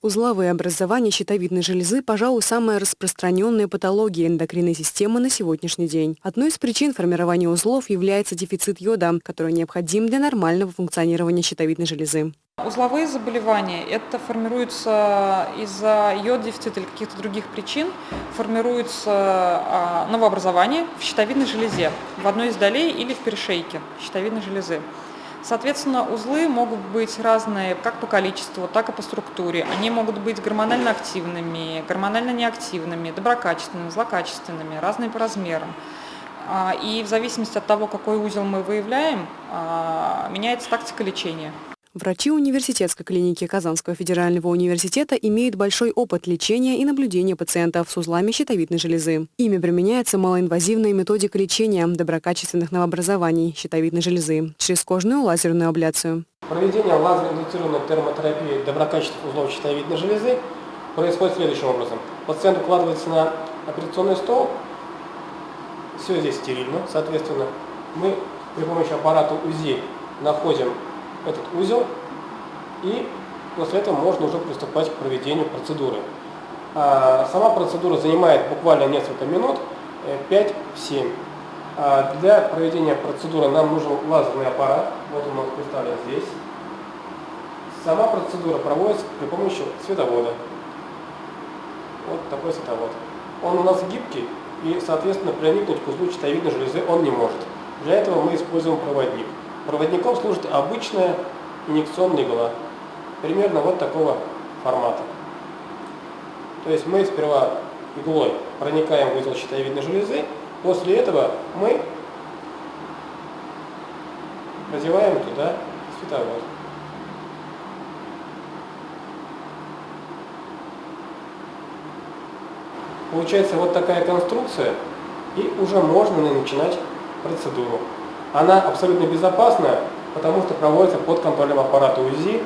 Узловые образования щитовидной железы, пожалуй, самая распространенная патология эндокринной системы на сегодняшний день. Одной из причин формирования узлов является дефицит йода, который необходим для нормального функционирования щитовидной железы. Узловые заболевания – это формируются из-за йод-дефицита или каких-то других причин, формируется а, новообразование в щитовидной железе, в одной из долей или в перешейке щитовидной железы. Соответственно, узлы могут быть разные как по количеству, так и по структуре. Они могут быть гормонально активными, гормонально неактивными, доброкачественными, злокачественными, разные по размерам. А, и в зависимости от того, какой узел мы выявляем, а, меняется тактика лечения. Врачи университетской клиники Казанского федерального университета имеют большой опыт лечения и наблюдения пациентов с узлами щитовидной железы. Ими применяется малоинвазивная методика лечения доброкачественных новообразований щитовидной железы через кожную лазерную абляцию. Проведение лазерно-индуцированной термотерапии доброкачественных узлов щитовидной железы происходит следующим образом. Пациент укладывается на операционный стол, все здесь стерильно, соответственно. Мы при помощи аппарата УЗИ находим этот узел, и после этого можно уже приступать к проведению процедуры. А, сама процедура занимает буквально несколько минут, 5-7. Э, а, для проведения процедуры нам нужен лазерный аппарат, вот он у нас представлен здесь. Сама процедура проводится при помощи световода. Вот такой световод. Он у нас гибкий и, соответственно, проникнуть к узлу щитовидной железы он не может. Для этого мы используем проводник. Проводником служит обычная инъекционная игла, примерно вот такого формата. То есть мы сперва иглой проникаем в узел щитовидной железы, после этого мы продеваем туда световод. Получается вот такая конструкция, и уже можно начинать процедуру. Она абсолютно безопасна, потому что проводится под контролем аппарата УЗИ,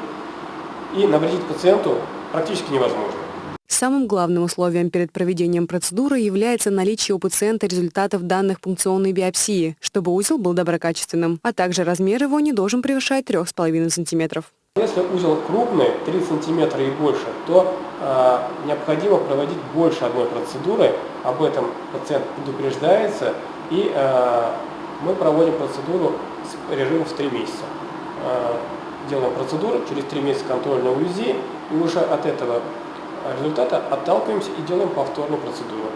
и навредить пациенту практически невозможно. Самым главным условием перед проведением процедуры является наличие у пациента результатов данных пункционной биопсии, чтобы узел был доброкачественным, а также размер его не должен превышать 3,5 см. Если узел крупный, 3 см и больше, то э, необходимо проводить больше одной процедуры, об этом пациент предупреждается и э, мы проводим процедуру с режимом в 3 месяца. А, делаем процедуру, через 3 месяца контрольное УЗИ, и уже от этого результата отталкиваемся и делаем повторную процедуру.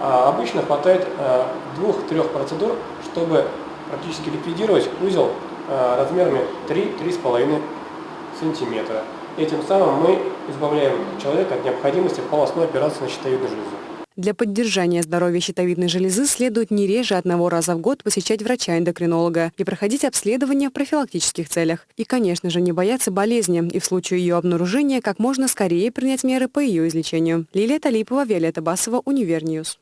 А обычно хватает а, двух-трех процедур, чтобы практически ликвидировать узел а, размерами 3-3,5 сантиметра. Этим самым мы избавляем человека от необходимости полостной операции на щитовидную железу. Для поддержания здоровья щитовидной железы следует не реже одного раза в год посещать врача-эндокринолога и проходить обследование в профилактических целях. И, конечно же, не бояться болезни и в случае ее обнаружения как можно скорее принять меры по ее излечению. Лилия Талипова, Виолетта Басова, Univer News.